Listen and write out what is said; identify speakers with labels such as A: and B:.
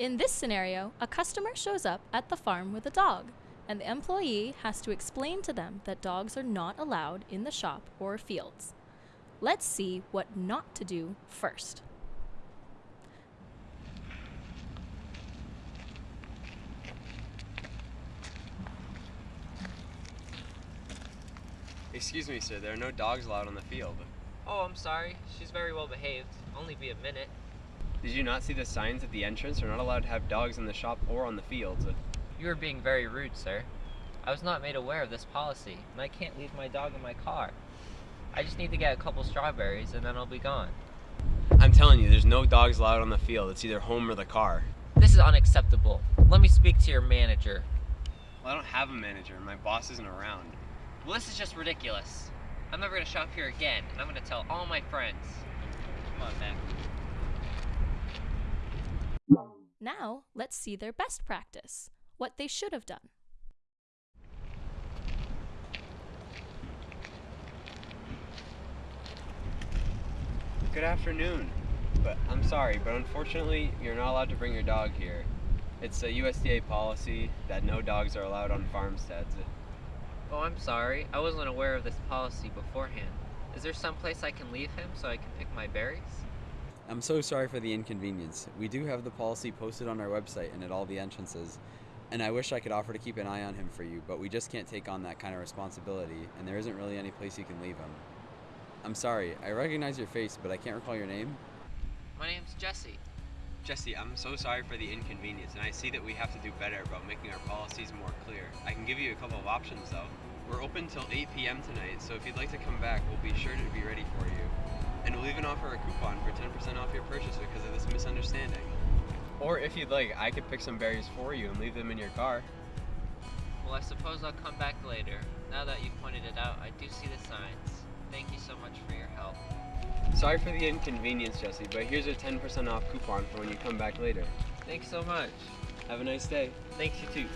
A: In this scenario, a customer shows up at the farm with a dog, and the employee has to explain to them that dogs are not allowed in the shop or fields. Let's see what not to do first.
B: Excuse me, sir, there are no dogs allowed on the field.
C: Oh, I'm sorry. She's very well behaved. Only be a minute.
B: Did you not see the signs at the entrance? We're not allowed to have dogs in the shop or on the fields.
C: You are being very rude, sir. I was not made aware of this policy, and I can't leave my dog in my car. I just need to get a couple strawberries, and then I'll be gone.
B: I'm telling you, there's no dogs allowed on the field. It's either home or the car.
C: This is unacceptable. Let me speak to your manager.
B: Well, I don't have a manager. My boss isn't around.
C: Well, this is just ridiculous. I'm never gonna shop here again, and I'm gonna tell all my friends. Come on, man.
A: Now, let's see their best practice, what they should have done.
B: Good afternoon. But I'm sorry, but unfortunately, you're not allowed to bring your dog here. It's a USDA policy that no dogs are allowed on farmsteads.
C: Oh, I'm sorry. I wasn't aware of this policy beforehand. Is there some place I can leave him so I can pick my berries?
D: I'm so sorry for the inconvenience. We do have the policy posted on our website and at all the entrances, and I wish I could offer to keep an eye on him for you, but we just can't take on that kind of responsibility, and there isn't really any place you can leave him. I'm sorry, I recognize your face, but I can't recall your name.
C: My name's Jesse.
B: Jesse, I'm so sorry for the inconvenience, and I see that we have to do better about making our policies more clear. I can give you a couple of options, though. We're open till 8 p.m. tonight, so if you'd like to come back, we'll be sure to be ready for you. And we'll even offer a coupon for 10% off your purchase because of this misunderstanding. Or if you'd like, I could pick some berries for you and leave them in your car.
C: Well, I suppose I'll come back later. Now that you've pointed it out, I do see the signs. Thank you so much for your help.
B: Sorry for the inconvenience, Jesse, but here's a 10% off coupon for when you come back later.
C: Thanks so much.
B: Have a nice day.
C: Thanks, you too.